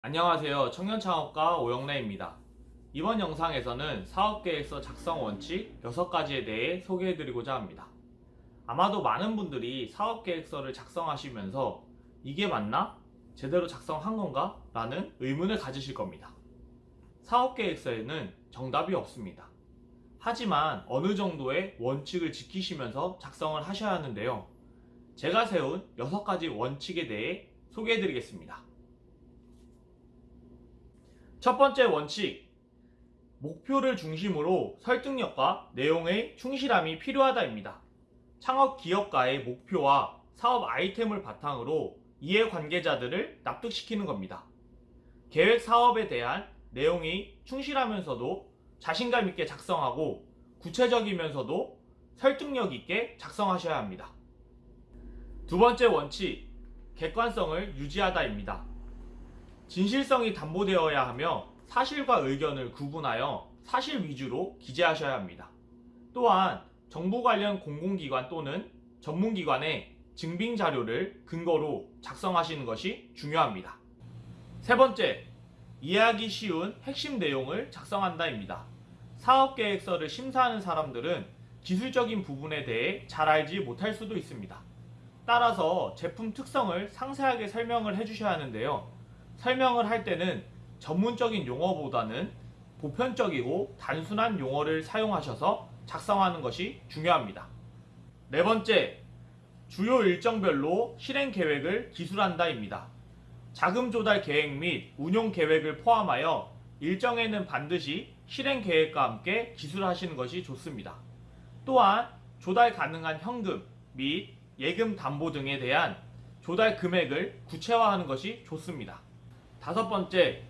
안녕하세요. 청년창업가 오영래입니다. 이번 영상에서는 사업계획서 작성 원칙 6가지에 대해 소개해드리고자 합니다. 아마도 많은 분들이 사업계획서를 작성하시면서 이게 맞나? 제대로 작성한 건가? 라는 의문을 가지실 겁니다. 사업계획서에는 정답이 없습니다. 하지만 어느 정도의 원칙을 지키시면서 작성을 하셔야 하는데요. 제가 세운 6가지 원칙에 대해 소개해드리겠습니다. 첫 번째 원칙. 목표를 중심으로 설득력과 내용의 충실함이 필요하다입니다. 창업 기업가의 목표와 사업 아이템을 바탕으로 이해관계자들을 납득시키는 겁니다. 계획 사업에 대한 내용이 충실하면서도 자신감 있게 작성하고 구체적이면서도 설득력 있게 작성하셔야 합니다. 두 번째 원칙. 객관성을 유지하다입니다. 진실성이 담보되어야 하며 사실과 의견을 구분하여 사실 위주로 기재하셔야 합니다. 또한 정부 관련 공공기관 또는 전문기관의 증빙 자료를 근거로 작성하시는 것이 중요합니다. 세 번째, 이해하기 쉬운 핵심 내용을 작성한다입니다. 사업계획서를 심사하는 사람들은 기술적인 부분에 대해 잘 알지 못할 수도 있습니다. 따라서 제품 특성을 상세하게 설명을 해주셔야 하는데요. 설명을 할 때는 전문적인 용어보다는 보편적이고 단순한 용어를 사용하셔서 작성하는 것이 중요합니다. 네 번째, 주요 일정별로 실행 계획을 기술한다입니다. 자금 조달 계획 및 운용 계획을 포함하여 일정에는 반드시 실행 계획과 함께 기술하시는 것이 좋습니다. 또한 조달 가능한 현금 및 예금 담보 등에 대한 조달 금액을 구체화하는 것이 좋습니다. 다섯 번째,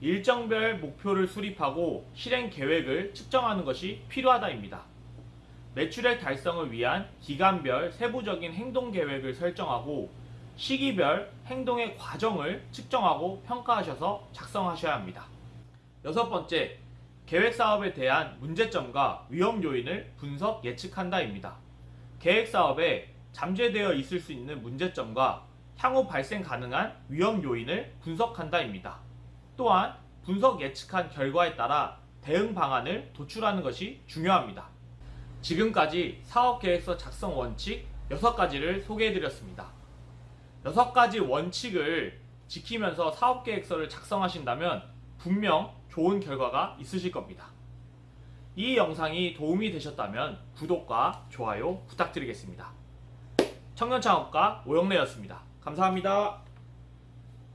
일정별 목표를 수립하고 실행 계획을 측정하는 것이 필요하다입니다. 매출액 달성을 위한 기간별 세부적인 행동 계획을 설정하고 시기별 행동의 과정을 측정하고 평가하셔서 작성하셔야 합니다. 여섯 번째, 계획 사업에 대한 문제점과 위험 요인을 분석 예측한다입니다. 계획 사업에 잠재되어 있을 수 있는 문제점과 향후 발생 가능한 위험 요인을 분석한다입니다. 또한 분석 예측한 결과에 따라 대응 방안을 도출하는 것이 중요합니다. 지금까지 사업계획서 작성 원칙 6가지를 소개해드렸습니다. 6가지 원칙을 지키면서 사업계획서를 작성하신다면 분명 좋은 결과가 있으실 겁니다. 이 영상이 도움이 되셨다면 구독과 좋아요 부탁드리겠습니다. 청년창업가 오영래였습니다. 감사합니다.